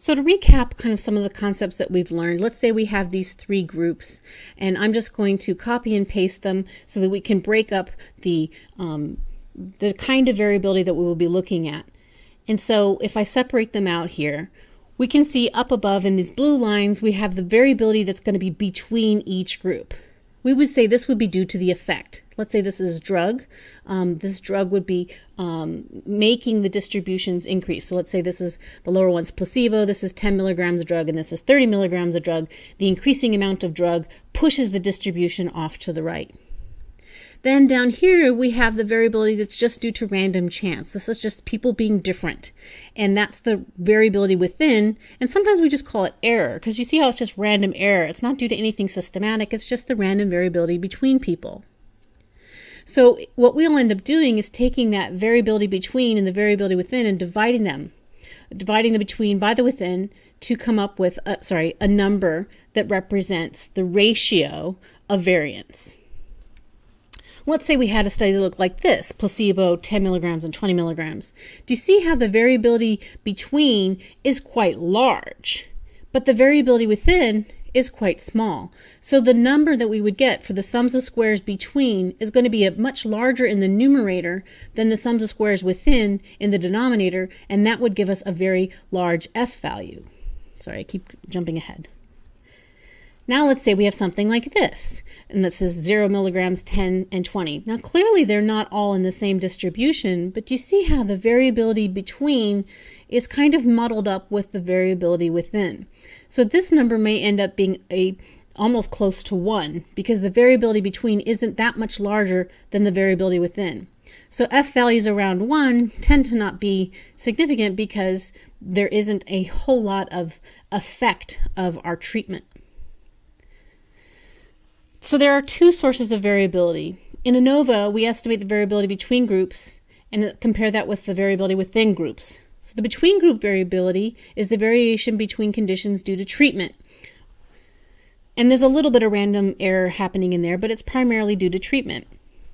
So to recap kind of some of the concepts that we've learned, let's say we have these three groups and I'm just going to copy and paste them so that we can break up the, um, the kind of variability that we will be looking at. And so if I separate them out here, we can see up above in these blue lines, we have the variability that's going to be between each group. We would say this would be due to the effect. Let's say this is drug. Um, this drug would be um, making the distributions increase. So let's say this is the lower one's placebo, this is 10 milligrams of drug, and this is 30 milligrams of drug. The increasing amount of drug pushes the distribution off to the right. Then down here, we have the variability that's just due to random chance. This is just people being different. And that's the variability within. And sometimes we just call it error because you see how it's just random error. It's not due to anything systematic. It's just the random variability between people. So what we'll end up doing is taking that variability between and the variability within and dividing them, dividing the between by the within to come up with, a, sorry, a number that represents the ratio of variance. Let's say we had a study that looked like this, placebo, 10 milligrams and 20 milligrams. Do you see how the variability between is quite large, but the variability within is quite small. So the number that we would get for the sums of squares between is going to be a much larger in the numerator than the sums of squares within in the denominator, and that would give us a very large f value. Sorry, I keep jumping ahead. Now let's say we have something like this, and this is 0 milligrams, 10, and 20. Now clearly they're not all in the same distribution, but do you see how the variability between is kind of muddled up with the variability within? So this number may end up being a almost close to 1 because the variability between isn't that much larger than the variability within. So f values around 1 tend to not be significant because there isn't a whole lot of effect of our treatment. So there are two sources of variability. In ANOVA, we estimate the variability between groups and compare that with the variability within groups. So the between group variability is the variation between conditions due to treatment. And there's a little bit of random error happening in there, but it's primarily due to treatment.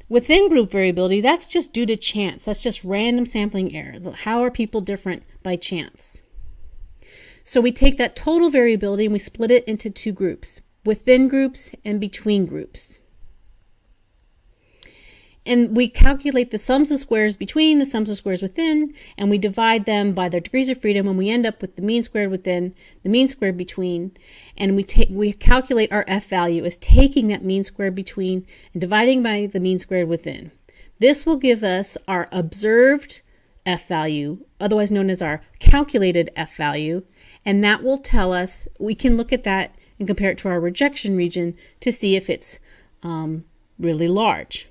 Within group variability, that's just due to chance. That's just random sampling error. How are people different by chance? So we take that total variability and we split it into two groups within groups and between groups. And we calculate the sums of squares between, the sums of squares within, and we divide them by their degrees of freedom, and we end up with the mean squared within, the mean squared between, and we take we calculate our f value as taking that mean squared between and dividing by the mean squared within. This will give us our observed f value, otherwise known as our calculated f value, and that will tell us, we can look at that and compare it to our rejection region to see if it's um, really large.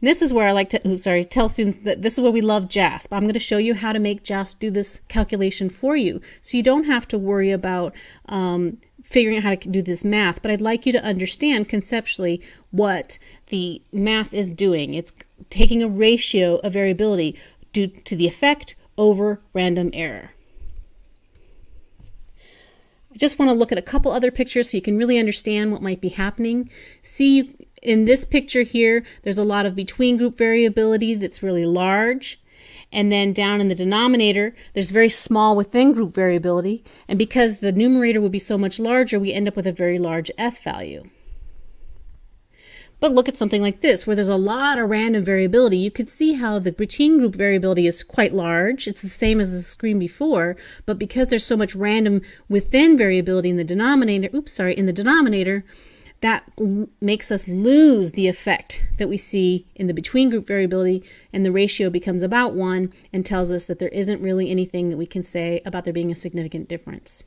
And this is where I like to, oops, sorry, tell students that this is where we love JASP. I'm going to show you how to make JASP do this calculation for you. So you don't have to worry about um, figuring out how to do this math, but I'd like you to understand conceptually what the math is doing. It's taking a ratio of variability due to the effect over random error. I just want to look at a couple other pictures so you can really understand what might be happening. See in this picture here, there's a lot of between group variability that's really large. And then down in the denominator, there's very small within group variability. And because the numerator would be so much larger, we end up with a very large F value. But look at something like this, where there's a lot of random variability. You could see how the between group variability is quite large. It's the same as the screen before, but because there's so much random within variability in the denominator, oops, sorry, in the denominator, that makes us lose the effect that we see in the between group variability and the ratio becomes about one and tells us that there isn't really anything that we can say about there being a significant difference.